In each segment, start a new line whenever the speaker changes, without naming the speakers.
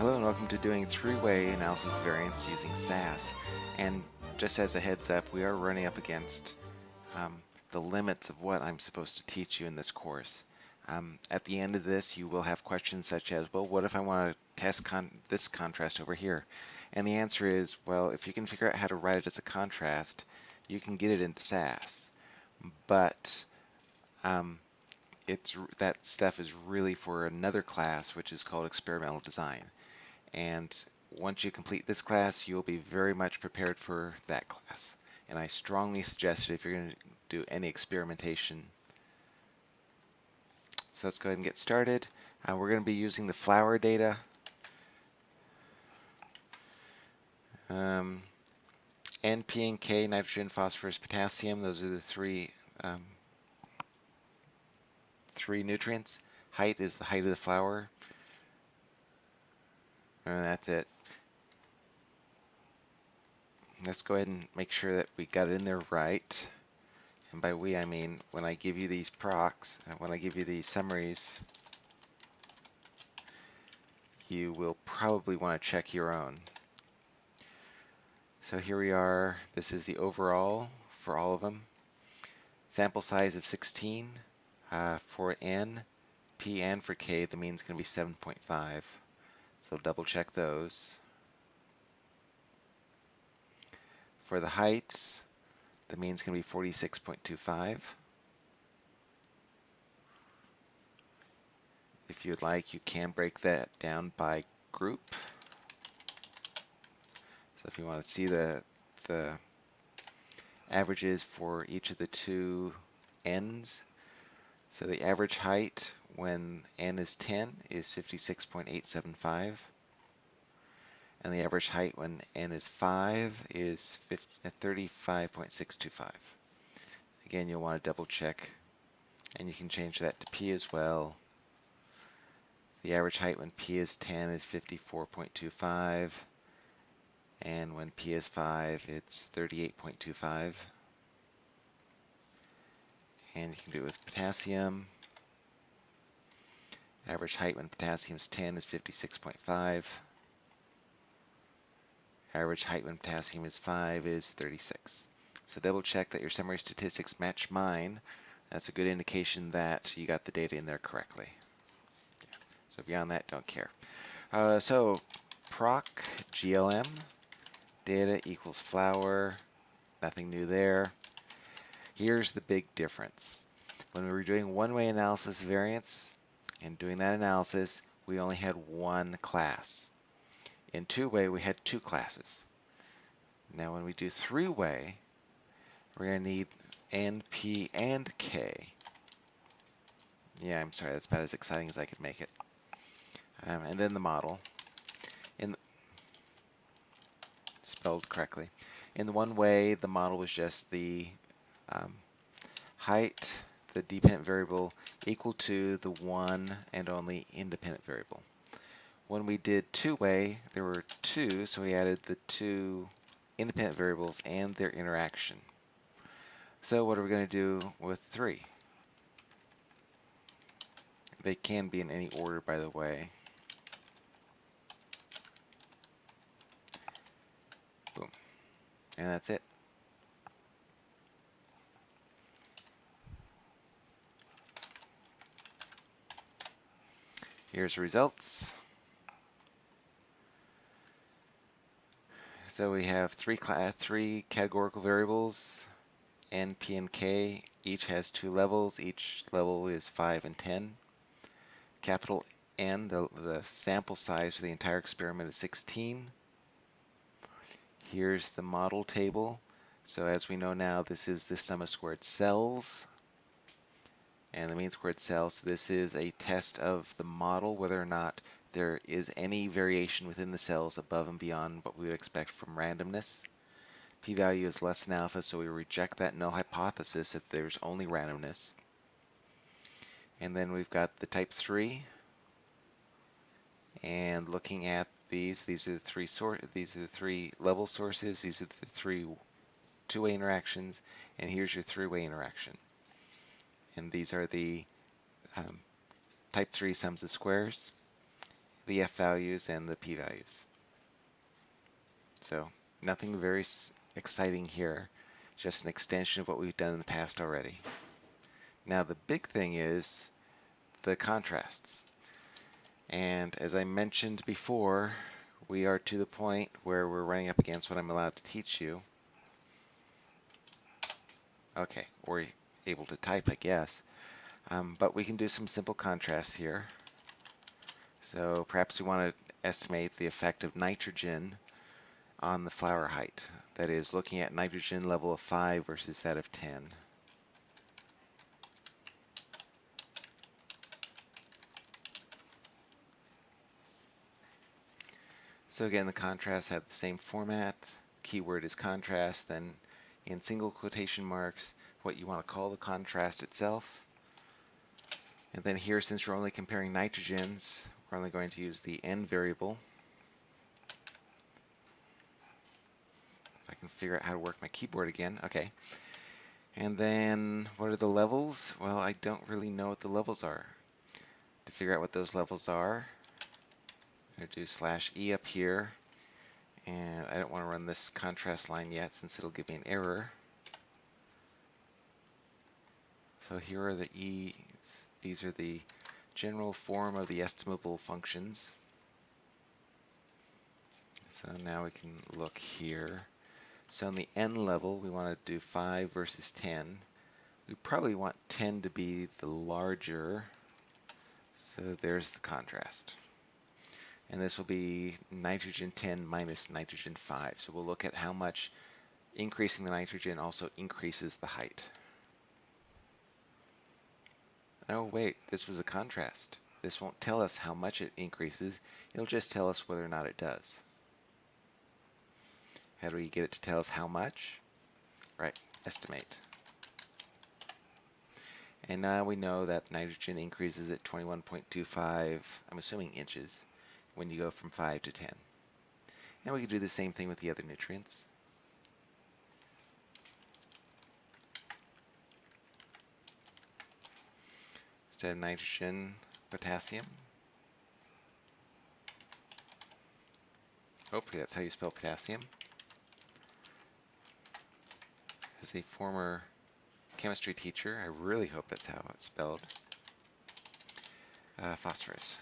Hello and welcome to doing three-way analysis variance using SAS. And just as a heads up, we are running up against um, the limits of what I'm supposed to teach you in this course. Um, at the end of this, you will have questions such as, well, what if I want to test con this contrast over here? And the answer is, well, if you can figure out how to write it as a contrast, you can get it into SAS. But um, it's that stuff is really for another class, which is called experimental design. And once you complete this class, you'll be very much prepared for that class. And I strongly suggest it if you're going to do any experimentation. So let's go ahead and get started. Uh, we're going to be using the flower data. Um, N, P, and K, nitrogen, phosphorus, potassium, those are the three um, three nutrients. Height is the height of the flower. And that's it. Let's go ahead and make sure that we got it in there right. And by we, I mean when I give you these procs, uh, when I give you these summaries, you will probably want to check your own. So here we are. This is the overall for all of them. Sample size of 16. Uh, for N, P, and for K, the mean is going to be 7.5. So double check those. For the heights, the mean is going to be 46.25. If you'd like, you can break that down by group. So if you want to see the, the averages for each of the two ends, so the average height when n is 10 is 56.875. And the average height when n is 5 is 35.625. Again, you'll want to double check. And you can change that to p as well. The average height when p is 10 is 54.25. And when p is 5, it's 38.25 and you can do it with potassium. Average height when potassium is 10 is 56.5. Average height when potassium is 5 is 36. So double check that your summary statistics match mine. That's a good indication that you got the data in there correctly. Yeah. So beyond that, don't care. Uh, so proc GLM data equals flower. Nothing new there. Here's the big difference. When we were doing one-way analysis variance and doing that analysis, we only had one class. In two-way, we had two classes. Now when we do three-way, we're going to need N, P, and K. Yeah, I'm sorry, that's about as exciting as I could make it. Um, and then the model. In spelled correctly. In the one way, the model was just the um, height, the dependent variable, equal to the one and only independent variable. When we did two-way, there were two, so we added the two independent variables and their interaction. So what are we going to do with three? They can be in any order, by the way. Boom. And that's it. Here's the results. So we have three uh, three categorical variables, N, P, and K. Each has two levels. Each level is 5 and 10. Capital N, the, the sample size for the entire experiment is 16. Here's the model table. So as we know now, this is the sum of squared cells and the mean squared cell. So this is a test of the model, whether or not there is any variation within the cells above and beyond what we would expect from randomness. P-value is less than alpha, so we reject that null hypothesis that there's only randomness. And then we've got the type 3. And looking at these, these are the three sort these are the three level sources, these are the three two-way interactions, and here's your three-way interaction and these are the um, type 3 sums of squares the f values and the p values. So nothing very exciting here, just an extension of what we've done in the past already. Now the big thing is the contrasts. And as I mentioned before, we are to the point where we're running up against what I'm allowed to teach you. Okay, or able to type, I guess. Um, but we can do some simple contrasts here. So perhaps we want to estimate the effect of nitrogen on the flower height. That is, looking at nitrogen level of 5 versus that of 10. So again, the contrasts have the same format. Keyword is contrast, then in single quotation marks, what you want to call the contrast itself. And then here, since we're only comparing nitrogens, we're only going to use the n variable. If I can figure out how to work my keyboard again. Okay. And then what are the levels? Well, I don't really know what the levels are. To figure out what those levels are, I'm going to do slash e up here. And I don't want to run this contrast line yet since it'll give me an error. So here are the e, these are the general form of the estimable functions. So now we can look here. So on the n level, we want to do 5 versus 10. We probably want 10 to be the larger. So there's the contrast. And this will be nitrogen 10 minus nitrogen 5. So we'll look at how much increasing the nitrogen also increases the height. Oh wait, this was a contrast. This won't tell us how much it increases, it'll just tell us whether or not it does. How do we get it to tell us how much? Right, estimate. And now we know that nitrogen increases at 21.25, I'm assuming inches, when you go from 5 to 10. And we can do the same thing with the other nutrients. Of nitrogen, potassium. Hopefully that's how you spell potassium. As a former chemistry teacher, I really hope that's how it's spelled. Uh, phosphorus.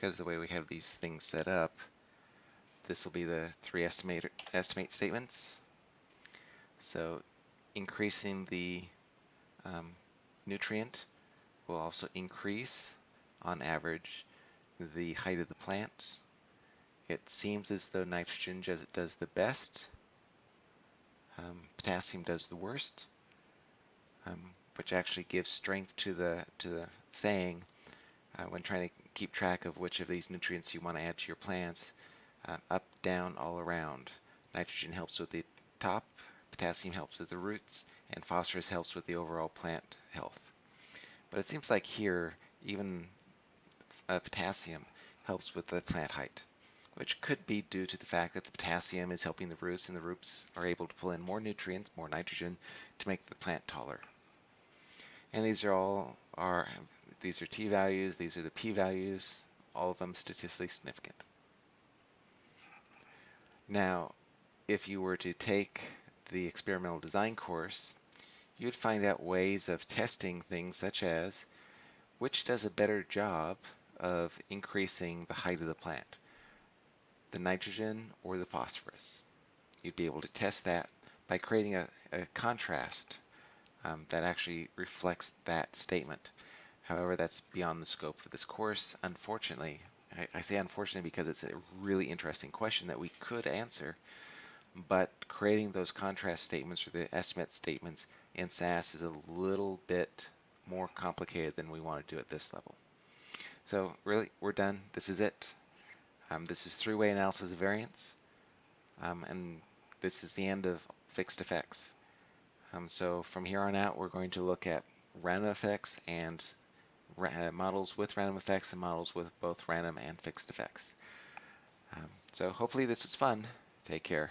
Because the way we have these things set up, this will be the three estimate, estimate statements. So increasing the um, nutrient will also increase, on average, the height of the plant. It seems as though nitrogen does the best, um, potassium does the worst, um, which actually gives strength to the to the saying uh, when trying to keep track of which of these nutrients you want to add to your plants. Uh, up, down, all around. Nitrogen helps with the top, potassium helps with the roots, and phosphorus helps with the overall plant health. But it seems like here, even uh, potassium helps with the plant height, which could be due to the fact that the potassium is helping the roots, and the roots are able to pull in more nutrients, more nitrogen, to make the plant taller. And these are all are these are t values, these are the p values, all of them statistically significant. Now, if you were to take the experimental design course, you'd find out ways of testing things such as which does a better job of increasing the height of the plant, the nitrogen or the phosphorus. You'd be able to test that by creating a, a contrast um, that actually reflects that statement. However, that's beyond the scope of this course. Unfortunately, I, I say unfortunately because it's a really interesting question that we could answer, but creating those contrast statements or the estimate statements in SAS is a little bit more complicated than we want to do at this level. So really, we're done. This is it. Um, this is three-way analysis of variance, um, and this is the end of fixed effects. Um, so from here on out, we're going to look at random effects and models with random effects and models with both random and fixed effects. Um, so hopefully this was fun. Take care.